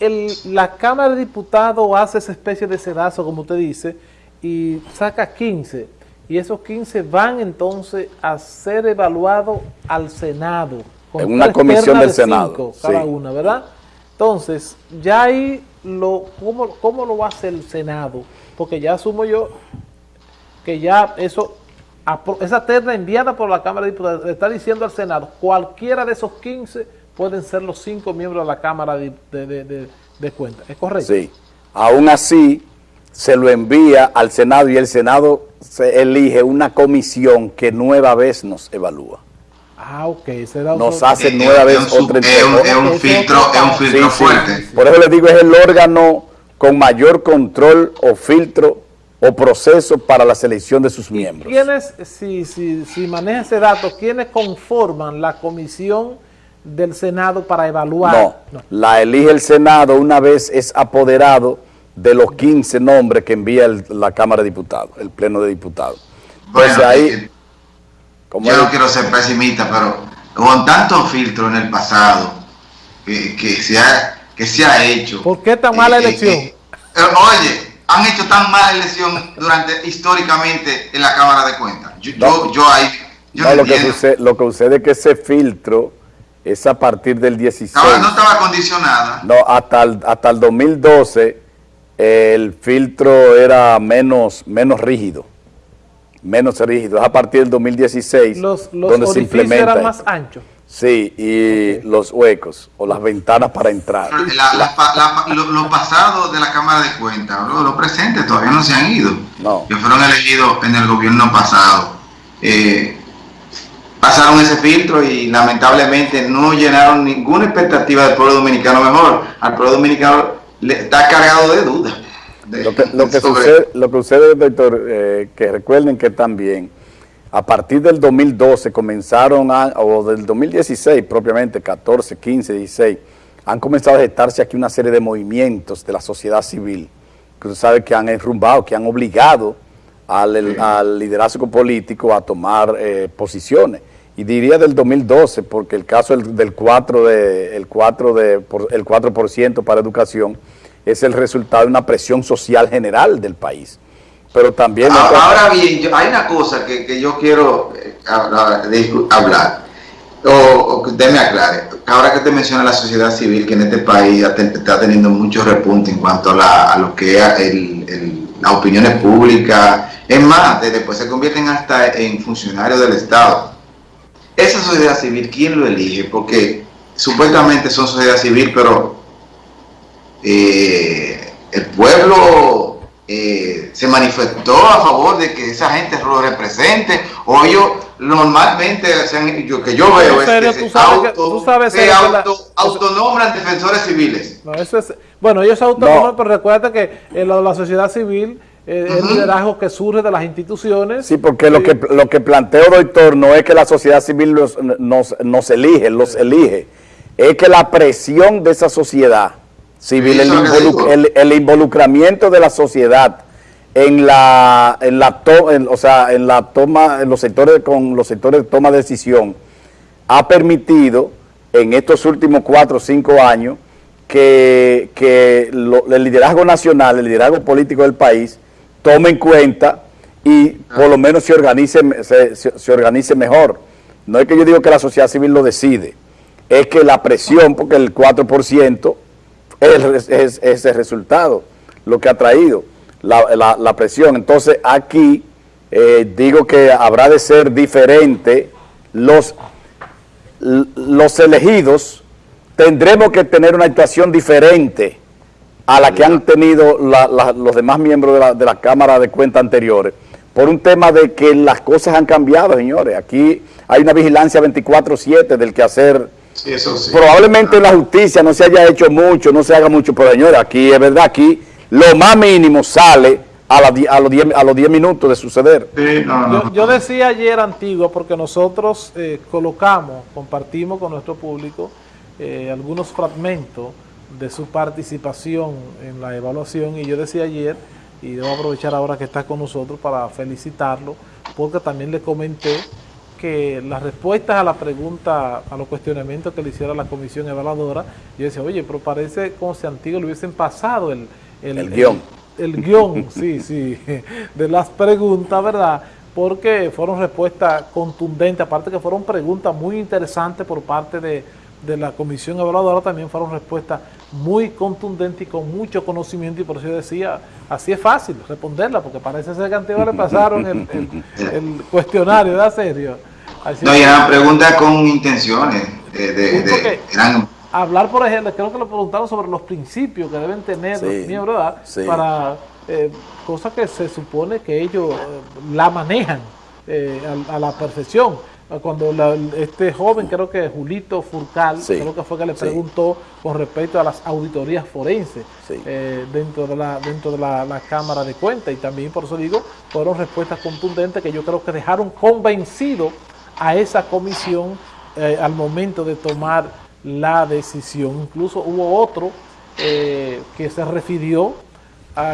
el, la Cámara de Diputados hace esa especie de sedazo, como usted dice, y saca 15, y esos 15 van entonces a ser evaluados al Senado. en una comisión del Senado. Cada una, ¿verdad? Entonces, ya ahí, lo, ¿cómo, ¿cómo lo hacer el Senado? Porque ya asumo yo que ya eso esa terna enviada por la Cámara de Diputados está diciendo al Senado, cualquiera de esos 15 pueden ser los cinco miembros de la Cámara de, de, Cuentas. ¿Es correcto? Sí. Aún así, se lo envía al Senado y el Senado se elige una comisión que nueva vez nos evalúa. Ah, ok. nos hace nueva vez otra Es un, filtro, es un filtro fuerte. Por eso le digo, es el órgano con mayor control o filtro o proceso para la selección de sus miembros. ¿Quiénes, si, si, si maneja ese dato, quiénes conforman la comisión del Senado para evaluar? No, la elige el Senado una vez es apoderado de los 15 nombres que envía la Cámara de Diputados, el Pleno de Diputados. Bueno, ahí, yo no quiero ser pesimista, pero con tantos filtros en el pasado que, se, ha, que se ha hecho... ¿Por qué tan mala eh, eh, elección? Eh, oye, han hecho tan mala elección durante históricamente en la Cámara de Cuentas. Yo, yo, ahí, no, lo, que sucede, lo que sucede es que ese filtro es a partir del 16. Ahora no estaba condicionada. No, hasta el, hasta el 2012 el filtro era menos, menos rígido. Menos rígido. Es a partir del 2016 los, los donde se implementa. eran más anchos. Sí, y los huecos o las ventanas para entrar. los pasados de la Cámara de Cuentas, los, presentes todavía no se han ido. No. Que fueron elegidos en el gobierno pasado. Eh, pasaron ese filtro y lamentablemente no llenaron ninguna expectativa del pueblo dominicano. Mejor, al pueblo dominicano le está cargado de dudas. lo, que, lo, que sucede, lo que sucede, doctor, eh, que recuerden que también a partir del 2012 comenzaron, a, o del 2016 propiamente, 14, 15, 16, han comenzado a gestarse aquí una serie de movimientos de la sociedad civil, que usted sabe que han enrumbado, que han obligado al, liderazgo político a tomar eh, posiciones. Y diría del 2012, porque el caso del, 4%, de, el 4, de, el 4 para educación es el resultado de una presión social general del país pero también... Ahora, bien, hay una cosa que, yo quiero eh, hablar, o, que usted me aclare. Ahora que te menciona la sociedad civil, que en este país está teniendo mucho repunte en cuanto a, lo que es el, las opiniones públicas, es más, después se convierten hasta en funcionarios del Estado. Esa sociedad civil, ¿quién lo elige? Porque supuestamente son sociedad civil, pero eh, el pueblo eh, se manifestó a favor de que esa gente lo represente, o ellos normalmente, yo, que yo veo, es que se, auto, autonombran defensores civiles. bueno, ellos se autonombran, pero recuerda que la, sociedad civil eh, el liderazgo que surge de las instituciones. Sí, porque lo que lo que planteo, doctor, no es que la sociedad civil nos, nos elige, los elige, es que la presión de esa sociedad civil, el, involucramiento de la sociedad en la, en la o sea, en la toma, en los sectores con los sectores de toma de decisión, ha permitido en estos últimos cuatro o cinco años que, el liderazgo nacional, el liderazgo político del país, tome en cuenta y por lo menos se organice, se, se organice mejor. No es que yo digo que la sociedad civil lo decide, es que la presión, porque el 4% es, ese resultado lo que ha traído la, presión. Entonces aquí eh, digo que habrá de ser diferente los, los elegidos, tendremos que tener una actuación diferente a la que han tenido los demás miembros de la, de la Cámara de Cuentas anteriores, por un tema de que las cosas han cambiado, señores. Aquí hay una vigilancia 24-7 del quehacer. Probablemente en la justicia no se haya hecho mucho, no se haga mucho, pero señores, aquí es verdad, aquí lo más mínimo sale a, la, a los 10 a los minutos de suceder. yo, decía ayer antiguo porque nosotros eh, colocamos, compartimos con nuestro público eh, algunos fragmentos de su participación en la evaluación y yo decía ayer, y debo aprovechar ahora que está con nosotros para felicitarlo, porque también le comenté que las respuestas a la pregunta, a los cuestionamientos que le hiciera la comisión evaluadora, yo decía, oye, pero parece como si antiguo le hubiesen pasado el, el, guion. El, el guion, sí, sí, de las preguntas, ¿verdad?, porque fueron respuestas contundentes, aparte que fueron preguntas muy interesantes por parte de, la comisión evaluadora, también fueron respuestas muy contundentes y con mucho conocimiento, y por eso yo decía, así es fácil responderla, porque parece ser que antiguo le pasaron el, cuestionario, ¿verdad, serio? no, y eran preguntas con intenciones, de, Hablar, por ejemplo, creo que le preguntaron sobre los principios que deben tener los miembros, ¿verdad? Para eh, cosa que se supone que ellos eh, la manejan eh, a, la perfección. Cuando este joven, creo que Julito Furcal, creo que fue que le preguntó con respecto a las auditorías forenses dentro de, la, dentro de la, Cámara de Cuentas. Y también, por eso digo, fueron respuestas contundentes que yo creo que dejaron convencido a esa comisión al momento de tomar la decisión. Incluso hubo otro que se refirió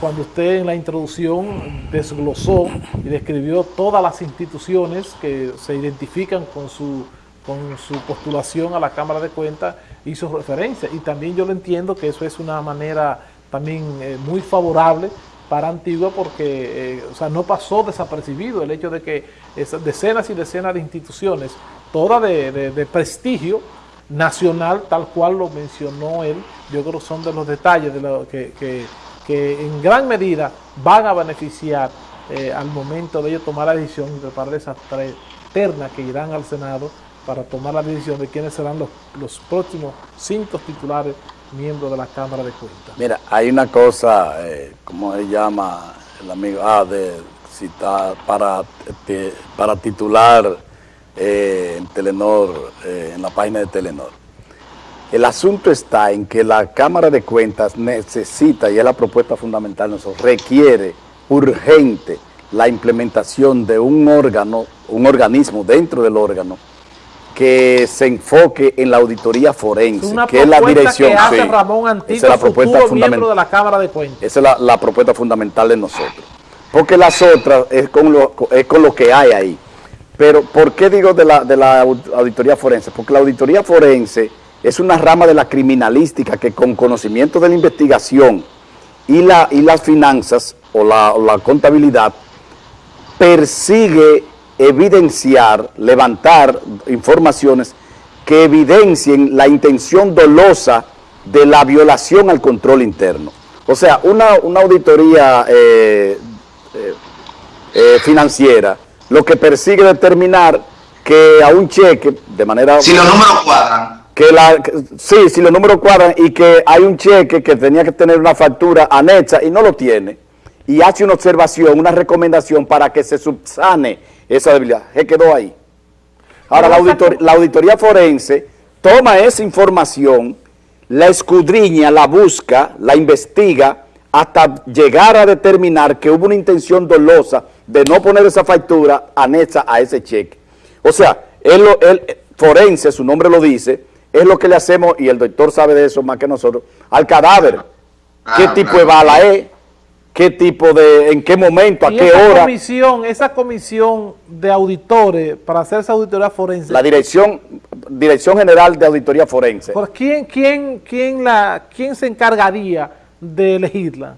cuando usted en la introducción desglosó y describió todas las instituciones que se identifican con su, con su postulación a la Cámara de Cuentas, hizo referencia. Y también yo lo entiendo que eso es una manera también eh, muy favorable para Antigua porque eh, o sea, no pasó desapercibido el hecho de que esas decenas y decenas de instituciones, todas de, prestigio nacional, tal cual lo mencionó él, yo creo que son de los detalles de lo que en gran medida van a beneficiar eh, al momento de ellos tomar la decisión y preparar esas tres ternas que irán al Senado para tomar la decisión de quiénes serán los, los próximos cinco titulares miembros de la Cámara de Cuentas. Mira, hay una cosa, eh, como se llama el amigo, ah, de citar, para, para titular eh, en Telenor, en la página de Telenor el asunto está en que la Cámara de Cuentas necesita, y es la propuesta fundamental, nosotros, requiere urgente la implementación de un órgano, un organismo dentro del órgano, que se enfoque en la auditoría forense, que es la dirección. Que hace Ramón esa es la propuesta fundamental de la Cámara de Cuentas. Esa es la, propuesta fundamental de nosotros. Porque las otras es con lo, es con lo que hay ahí. Pero, ¿por qué digo de la, de la auditoría forense? Porque la auditoría forense es una rama de la criminalística que con conocimiento de la investigación y, la, y las finanzas o la, contabilidad persigue evidenciar, levantar informaciones que evidencien la intención dolosa de la violación al control interno. O sea, una, auditoría eh, eh, eh, financiera lo que persigue determinar que a un cheque, de manera... Si los números cuadran que la, sí, si los números cuadran y que hay un cheque que tenía que tener una factura anexa y no lo tiene, y hace una observación, una recomendación para que se subsane esa debilidad, se quedó ahí. Ahora, la, la auditoría forense toma esa información, la escudriña, la busca, la investiga, hasta llegar a determinar que hubo una intención dolosa de no poner esa factura anexa a ese cheque. O sea, él, él forense, su nombre lo dice, es lo que le hacemos, y el doctor sabe de eso más que nosotros, al cadáver. ¿Qué ah, tipo de bala es? ¿Qué tipo de, en qué momento, a qué esa hora? Comisión, esa comisión de auditores para hacer esa auditoría forense. La dirección, dirección general de auditoría forense. ¿Por quién, quién, quién, la, quién se encargaría de elegirla?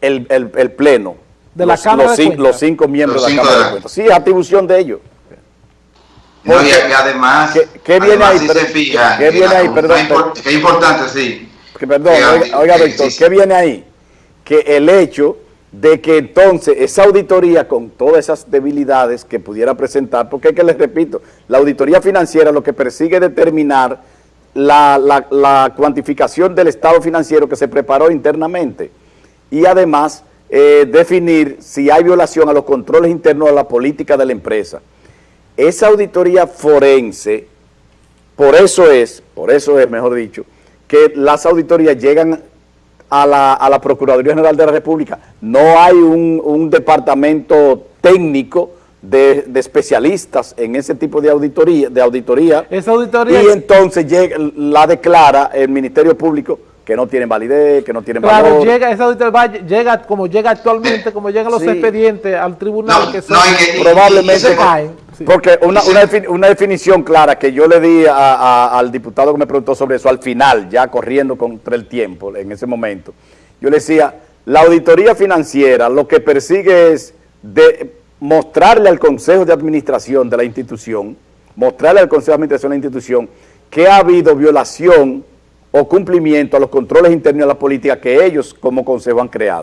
El, el, pleno. De la Cámara los, de los cinco miembros de la Cámara de Cuentas. Sí, atribución de ellos. No, y, además, ¿qué, viene ahí? Si se fija, ¿Qué viene ahí? Perdón. Es importante, sí. perdón, oiga, doctor, ¿qué viene ahí? Que el hecho de que entonces esa auditoría con todas esas debilidades que pudiera presentar, porque es que les repito, la auditoría financiera lo que persigue es determinar la, la, cuantificación del estado financiero que se preparó internamente y además eh, definir si hay violación a los controles internos de la política de la empresa esa auditoría forense, por eso es, por eso es, mejor dicho, que las auditorías llegan a la, Procuraduría General de la República. No hay un, departamento técnico de, especialistas en ese tipo de auditoría, de auditoría, Esa auditoría y entonces llega, la declara el Ministerio Público que no tienen validez, que no tienen claro, llega, esa auditoría llega como llega actualmente, como llegan los expedientes al tribunal, que, probablemente... Sí. Porque una, una, defini- una definición clara que yo le di a- a- al diputado que me preguntó sobre eso al final, ya corriendo contra el tiempo en ese momento, yo le decía, la auditoría financiera lo que persigue es de mostrarle al Consejo de Administración de la institución, mostrarle al Consejo de Administración de la institución que ha habido violación o cumplimiento a los controles internos de la política que ellos como Consejo han creado.